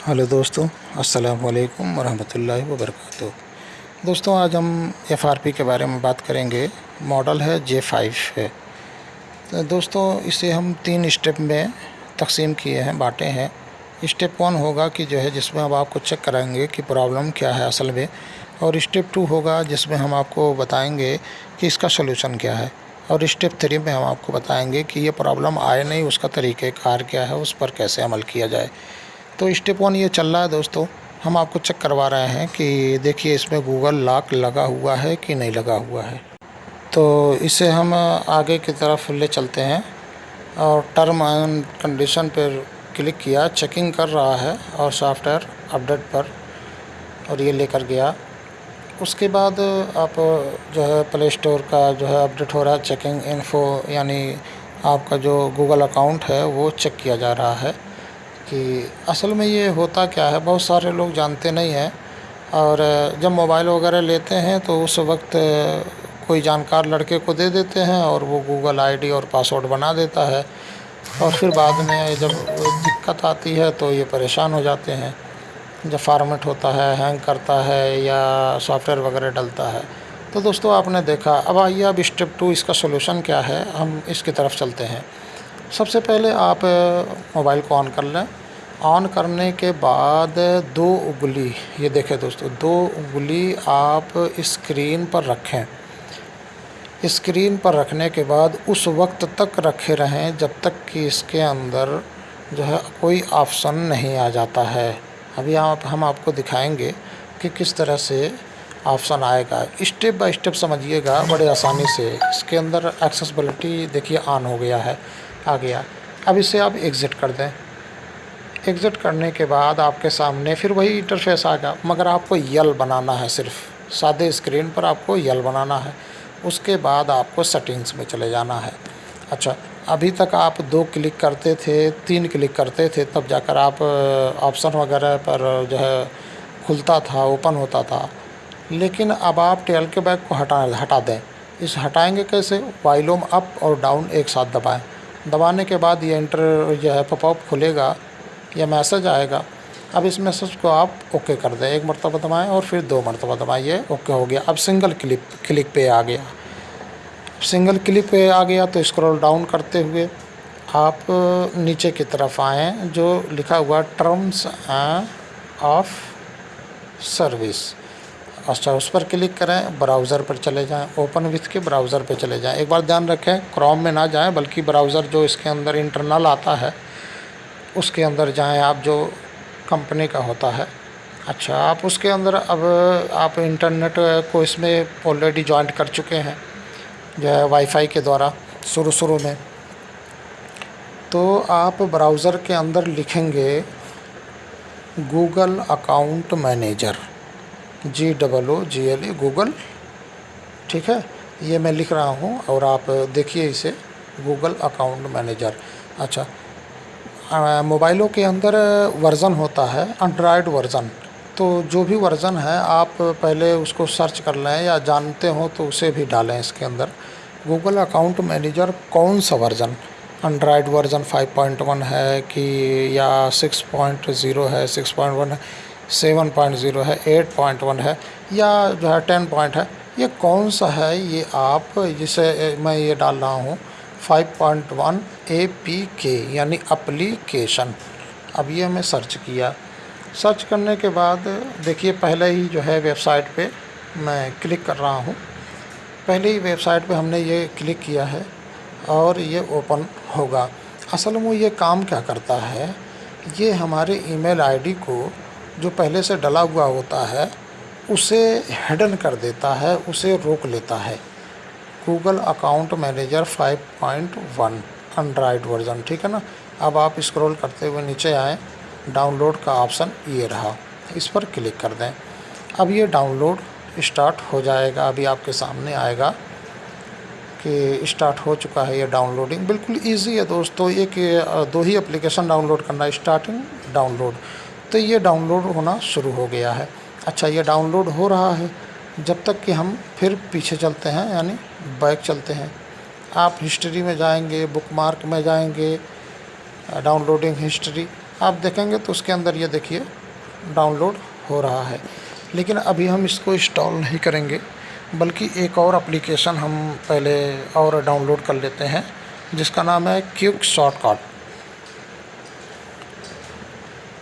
Hello दोस्तों, अस्सलाम वालेकुम वरहमतुल्लाहि वबरकातुहू। दोस्तों, आज हम एफआरपी के बारे में बात करेंगे। मॉडल है जे फाइव है। तो दोस्तों, इसे हम तीन स्टेप में तकसीम किए हैं, बांटे हैं। स्टेप वन होगा कि जो है, जिसमें हम आपको चेक कराएँगे कि प्रॉब्लम क्या है असल में, और स्टेप टू होगा जिसमें हम आपको बताएँगे कि इसका सलूशन क्या है। और स्टेप थ्री में हम आपको बताएँगे कि ये प्रॉब्लम आए नहीं, उसका तरीक़ेकार क्या है, उस पर कैसे अमल किया जाए। तो स्टेप वन ये चल रहा है दोस्तों। हम आपको चेक करवा रहे हैं कि देखिए इसमें गूगल लॉक लगा हुआ है कि नहीं लगा हुआ है। तो इसे हम आगे की तरफ़ ले चलते हैं और टर्म एंड कंडीशन पर क्लिक किया, चेकिंग कर रहा है और सॉफ्टवेयर अपडेट पर और ये लेकर गया। उसके बाद आप जो है प्ले स्टोर का जो है अपडेट हो रहा है, चेकिंग इन्फो यानी आपका जो गूगल अकाउंट है वो चेक किया जा रहा है। कि असल में ये होता क्या है? बहुत सारे लोग जानते नहीं हैं और जब मोबाइल वगैरह लेते हैं तो उस वक्त कोई जानकार लड़के को दे देते हैं और वो गूगल आईडी और पासवर्ड बना देता है और फिर बाद में जब दिक्कत आती है तो ये परेशान हो जाते हैं। जब फार्मेट होता है, हैंग करता है या सॉफ्टवेयर वगैरह डलता है। तो दोस्तों, आपने देखा, अब आइए अब स्टेप टू, इसका सोल्यूशन क्या है? हम इसकी तरफ़ चलते हैं। सबसे पहले आप मोबाइल को ऑन कर लें। ऑन करने के बाद दो उंगली, ये देखें दोस्तों, दो उंगली आप स्क्रीन पर रखें। स्क्रीन पर रखने के बाद उस वक्त तक रखे रहें जब तक कि इसके अंदर जो है कोई ऑप्शन नहीं आ जाता है। अभी आप हम आपको दिखाएँगे कि किस तरह से ऑप्शन आएगा। स्टेप बाय स्टेप समझिएगा, बड़े आसानी से। इसके अंदर एक्सेसबिलिटी देखिए ऑन हो गया है, आ गया। अब इसे आप एग्ज़िट कर दें। एग्ज़िट करने के बाद आपके सामने फिर वही इंटरफेस आएगा मगर आपको यल बनाना है सिर्फ़। सादे स्क्रीन पर आपको यल बनाना है। उसके बाद आपको सेटिंग्स में चले जाना है। अच्छा अभी तक आप दो क्लिक करते थे, तीन क्लिक करते थे, तब जाकर आप ऑप्शन वगैरह पर जो है खुलता था ओपन होता था। लेकिन अब आप टेल के बैग को हटा हटा दें। इस हटाएँगे कैसे? वाइलोम अप और डाउन एक साथ दबाएँ। दबाने के बाद ये इंटर जो है पॉपअप खुलेगा। या मैसेज आएगा, अब इस मैसेज को आप ओके कर दें। एक मरतबा दबाएँ और फिर दो मरतबा दबाइए ओके हो गया। अब सिंगल क्लिक क्लिक पे आ गया। सिंगल क्लिक पे आ गया तो स्क्रॉल डाउन करते हुए आप नीचे की तरफ़ आएँ, जो लिखा हुआ टर्म्स ऑफ़ सर्विस अच्छा उस पर क्लिक करें ब्राउज़र पर चले जाएँ। ओपन विथ के ब्राउज़र पर चले जाएँ। एक बार ध्यान रखें क्रोम में ना जाएँ, बल्कि ब्राउज़र जो इसके अंदर इंटरनल आता है उसके अंदर जाएँ, आप जो कंपनी का होता है। अच्छा आप उसके अंदर अब, आप इंटरनेट को इसमें ऑलरेडी ज्वाइंट कर चुके हैं, जो है वाईफाई के द्वारा शुरू शुरू में। तो आप ब्राउज़र के अंदर लिखेंगे Google account manager G double O G L E Google ठीक है? ये मैं लिख रहा हूँ और आप देखिए इसे गूगल अकाउंट मैनेजर अच्छा मोबाइलों के अंदर वर्ज़न होता है एंड्रॉयड वर्ज़न। तो जो भी वर्ज़न है, आप पहले उसको सर्च कर लें या जानते हो तो उसे भी डालें इसके अंदर। गूगल अकाउंट मैनेजर कौन सा वर्ज़न? एंड्रॉयड वर्ज़न 5.1 है कि, या 6.0 है 6.1 है 7.0 है 8.1 है, या जो है 10 पॉइंट है। ये कौन सा है? ये आप, जिसे मैं ये डाल रहा हूँ। 5.1 ए पी के यानी अप्लीकेशन अब ये मैं सर्च किया। सर्च करने के बाद, देखिए, पहले ही जो है वेबसाइट पे मैं क्लिक कर रहा हूँ। पहले ही वेबसाइट पे हमने ये क्लिक किया है और ये ओपन होगा। असल में ये काम क्या करता है? ये हमारे ईमेल आईडी को जो पहले से डला हुआ होता है, उसे हिडन कर देता है, उसे रोक लेता है। Google account manager 5.1 Android version ठीक है ना? अब आप स्क्रॉल करते हुए नीचे आएँ डाउनलोड का ऑप्शन ये रहा। इस पर क्लिक कर दें। अब ये डाउनलोड स्टार्ट हो जाएगा। अभी आपके सामने आएगा कि स्टार्ट हो चुका है ये डाउनलोडिंग बिल्कुल इजी है दोस्तों, एक, दो ही एप्लीकेशन डाउनलोड करना स्टार्टिंग डाउनलोड तो ये डाउनलोड होना शुरू हो गया है। अच्छा ये डाउनलोड हो रहा है। जब तक कि हम फिर पीछे चलते हैं, यानी बैक चलते हैं। आप हिस्ट्री में जाएँगे बुक मार्क में जाएँगे, डाउनलोडिंग हिस्ट्री, आप देखेंगे तो उसके अंदर ये देखिए, डाउनलोड हो रहा है। लेकिन अभी हम इसको इंस्टॉल नहीं करेंगे, बल्कि एक और एप्लीकेशन हम पहले और डाउनलोड कर लेते हैं, जिसका नाम है क्यूक शॉर्टकट।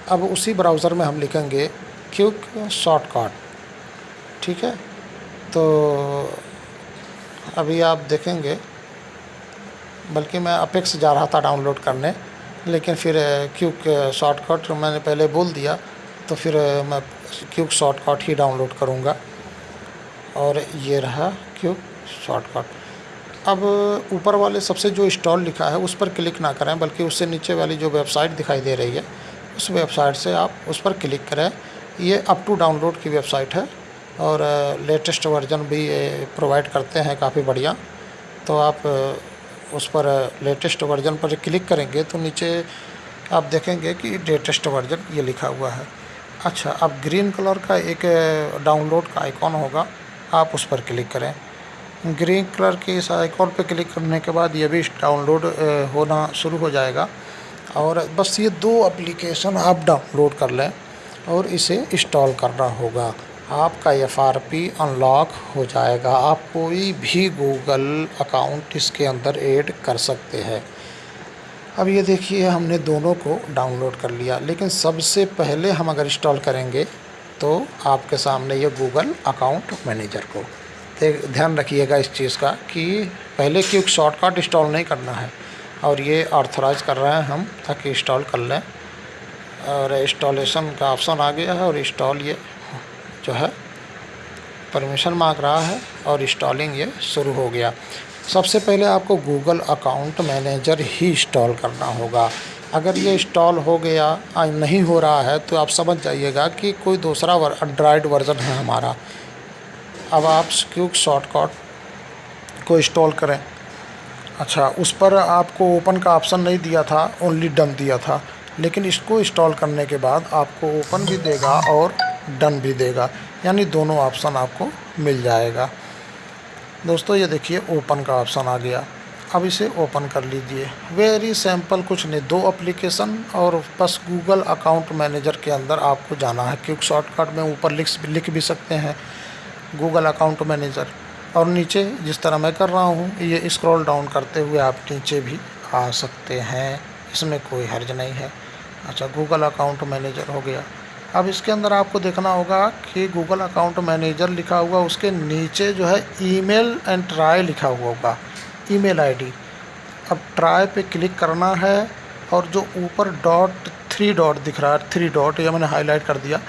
अब उसी ब्राउज़र में हम लिखेंगे क्यूक शॉर्टकट। ठीक है? तो अभी आप देखेंगे, बल्कि मैं अपेक्स जा रहा था डाउनलोड करने, लेकिन फिर क्यूक शॉर्टकट मैंने पहले बोल दिया तो फिर मैं क्यूक शॉर्टकट ही डाउनलोड करूँगा। और ये रहा क्यूक शॉर्टकट। अब ऊपर वाले सबसे जो इंस्टॉल लिखा है, उस पर क्लिक ना करें, बल्कि उससे नीचे वाली जो वेबसाइट दिखाई दे रही है, उस वेबसाइट से आप उस पर क्लिक करें। ये अप टू डाउनलोड की वेबसाइट है। और लेटेस्ट वर्जन भी प्रोवाइड करते हैं काफ़ी बढ़िया। तो आप उस पर लेटेस्ट वर्जन पर क्लिक करेंगे तो नीचे आप देखेंगे कि लेटेस्ट वर्जन ये लिखा हुआ है। अच्छा अब ग्रीन कलर का एक डाउनलोड का आइकॉन होगा, आप उस पर क्लिक करें। ग्रीन कलर के इस आइकॉन पर क्लिक करने के बाद ये भी डाउनलोड होना शुरू हो जाएगा। और बस ये दो एप्लीकेशन आप डाउनलोड कर लें और इसे इंस्टॉल करना होगा। आपका एफ़ आर पी अनलॉक हो जाएगा। आप कोई भी गूगल अकाउंट इसके अंदर ऐड कर सकते हैं। अब ये देखिए, हमने दोनों को डाउनलोड कर लिया। लेकिन सबसे पहले हम अगर इंस्टॉल करेंगे तो आपके सामने ये गूगल अकाउंट मैनेजर को। ध्यान रखिएगा इस चीज़ का कि पहले क्योंकि शॉर्टकट इंस्टॉल नहीं करना है। और ये ऑर्थराइज कर रहे हैं हम, ताकि इंस्टॉल कर लें। और इंस्टॉलेशन का ऑप्शन आ गया है और इंस्टॉल ये जो है परमिशन मांग रहा है और इंस्टॉलिंग ये शुरू हो गया। सबसे पहले आपको गूगल अकाउंट मैनेजर ही इंस्टॉल करना होगा। अगर ये इंस्टॉल हो गया नहीं हो रहा है तो आप समझ जाइएगा कि कोई दूसरा एंड्रॉयड वर्ज़न है हमारा। अब आप क्यूक शॉर्टकट को इंस्टॉल करें। अच्छा उस पर आपको ओपन का ऑप्शन नहीं दिया था ओनली डन दिया था। लेकिन इसको इंस्टॉल करने के बाद आपको ओपन भी देगा और डन भी देगा। यानी दोनों ऑप्शन आपको मिल जाएगा। दोस्तों, ये देखिए, ओपन का ऑप्शन आ गया। अब इसे ओपन कर लीजिए। वेरी सिंपल, कुछ नहीं, दो एप्लीकेशन और बस गूगल अकाउंट मैनेजर के अंदर आपको जाना है। क्योंकि शॉर्टकट में ऊपर लिख लिख भी सकते हैं गूगल अकाउंट मैनेजर। और नीचे जिस तरह मैं कर रहा हूँ, ये स्क्रॉल डाउन करते हुए आप नीचे भी आ सकते हैं। इसमें कोई हर्ज नहीं है। अच्छा गूगल अकाउंट मैनेजर हो गया। अब इसके अंदर आपको देखना होगा कि गूगल अकाउंट मैनेजर लिखा हुआ, उसके नीचे जो है ईमेल एंड ट्राई लिखा हुआ होगा ईमेल आईडी अब ट्राई पे क्लिक करना है और जो ऊपर डॉट थ्री डॉट दिख रहा है थ्री डॉट ये मैंने हाईलाइट कर दिया,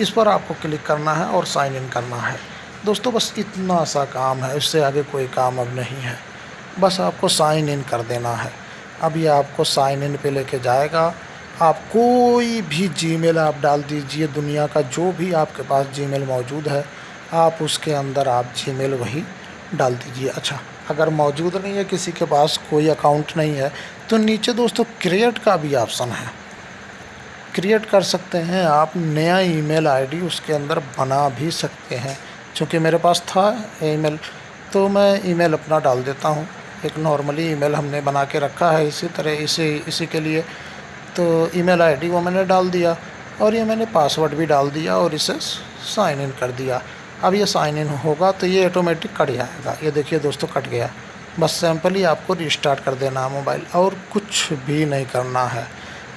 इस पर आपको क्लिक करना है और साइन इन करना है। दोस्तों, बस इतना सा काम है, इससे आगे कोई काम अब नहीं है। बस आपको साइन इन कर देना है। अब ये आपको साइन इन पे लेके जाएगा। आप कोई भी जीमेल आप डाल दीजिए, दुनिया का जो भी आपके पास जीमेल मौजूद है, आप उसके अंदर आप जीमेल वही डाल दीजिए। अच्छा अगर मौजूद नहीं है, किसी के पास कोई अकाउंट नहीं है तो नीचे दोस्तों क्रिएट का भी ऑप्शन है। क्रिएट कर सकते हैं, आप नया ईमेल आईडी उसके अंदर बना भी सकते हैं। चूँकि मेरे पास था ईमेल तो मैं ईमेल अपना डाल देता हूँ। एक नॉर्मली ईमेल हमने बना के रखा है, इसी तरह इसी इसी के लिए तो ईमेल आईडी वो मैंने डाल दिया और ये मैंने पासवर्ड भी डाल दिया और इसे साइन इन कर दिया। अब ये साइन इन होगा तो ये ऑटोमेटिक कट जाएगा। ये देखिए दोस्तों कट गया। बस सिंपली आपको रिस्टार्ट कर देना है मोबाइल और कुछ भी नहीं करना है।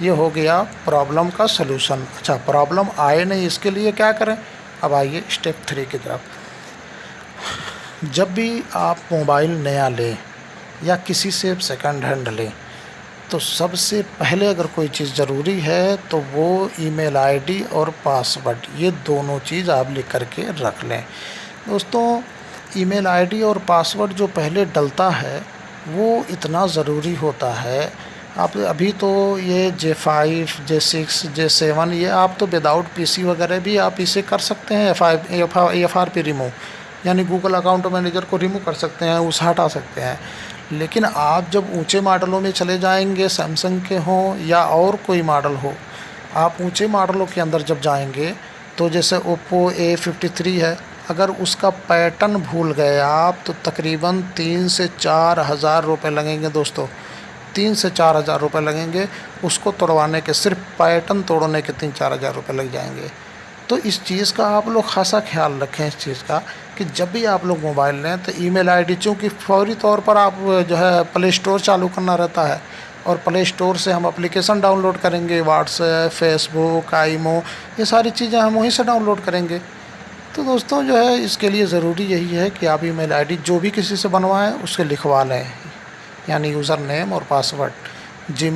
ये हो गया प्रॉब्लम का सलूशन अच्छा प्रॉब्लम आए नहीं, इसके लिए क्या करें? अब आइए स्टेप थ्री की तरफ़। जब भी आप मोबाइल नया लें या किसी से सेकंड हैंड लें तो सबसे पहले अगर कोई चीज़ ज़रूरी है तो वो ईमेल आईडी और पासवर्ड, ये दोनों चीज़ आप लिख करके रख लें। दोस्तों, ईमेल आईडी और पासवर्ड जो पहले डलता है, वो इतना ज़रूरी होता है। आप अभी तो ये J five J six J seven ये आप तो विदाउट पीसी वगैरह भी आप इसे कर सकते हैं F I F R P remove यानी गूगल अकाउंट मैनेजर को रिमूव कर सकते हैं, उसे हटा सकते हैं। लेकिन आप जब ऊँचे मॉडलों में चले जाएँगे, सैमसंग के हों या और कोई मॉडल हो, आप ऊँचे मॉडलों के अंदर जब जाएँगे तो जैसे ओप्पो ए फिफ्टी थ्री है, अगर उसका पैटर्न भूल गए आप तो तकरीबन तीन से चार हज़ार रुपये लगेंगे दोस्तों। तीन से चार हज़ार रुपये लगेंगे, उसको तोड़वाने के, सिर्फ़ पैटर्न तोड़ने के तीन चार हज़ार रुपये लग जाएँगे। तो इस चीज़ का आप लोग खासा ख्याल रखें, इस चीज़ का, कि जब भी आप लोग मोबाइल लें तो ईमेल आईडी चूँकि फौरी तौर पर आप जो है प्ले स्टोर चालू करना रहता है और प्ले स्टोर से हम एप्लीकेशन डाउनलोड करेंगे, व्हाट्सएप, फेसबुक, आईमो, ये सारी चीज़ें हम वहीं से डाउनलोड करेंगे। तो दोस्तों, जो है इसके लिए ज़रूरी यही है कि आप ईमेल आईडी जो भी किसी से बनवाएँ उसके लिखवा लें, यानी यूज़र नेम और पासवर्ड। जी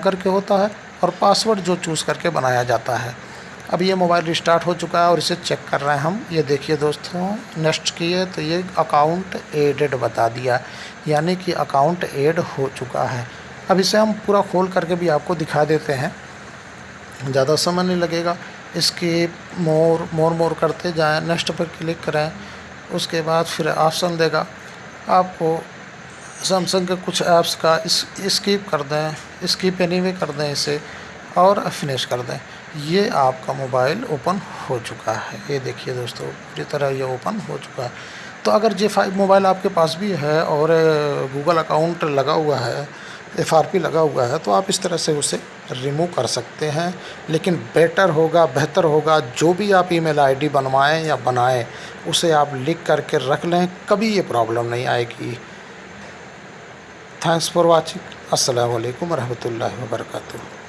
करके होता है और पासवर्ड जो चूज़ करके बनाया जाता है। अब ये मोबाइल रिस्टार्ट हो चुका है और इसे चेक कर रहे हैं हम। ये देखिए दोस्तों, नेक्स्ट किए तो ये अकाउंट एडेड बता दिया, यानी कि अकाउंट एड हो चुका है। अब इसे हम पूरा खोल करके भी आपको दिखा देते हैं। ज़्यादा समय नहीं लगेगा। इसकी मोर मोर मोर करते जाएँ। नेक्स्ट पर क्लिक करें, उसके बाद फिर ऑप्शन देगा। आपको सैमसंग के कुछ ऐप्स का इस, स्कीप कर दें, स्कीप एनी कर दें इसे और फिनिश कर दें। ये आपका मोबाइल ओपन हो चुका है। ये देखिए दोस्तों, पूरी तरह ये ओपन हो चुका है। तो अगर जे फाइव मोबाइल आपके पास भी है और गूगल अकाउंट लगा हुआ है एफआरपी लगा हुआ है तो आप इस तरह से उसे रिमूव कर सकते हैं। लेकिन बेटर होगा, बेहतर होगा, जो भी आप ईमेल आईडी बनवाएँ या बनाएँ, उसे आप लिख करके रख लें, कभी ये प्रॉब्लम नहीं आएगी। Thanks for watching. अस्सलाम वालेकुम रहमतुल्लाहि व बरकातुहू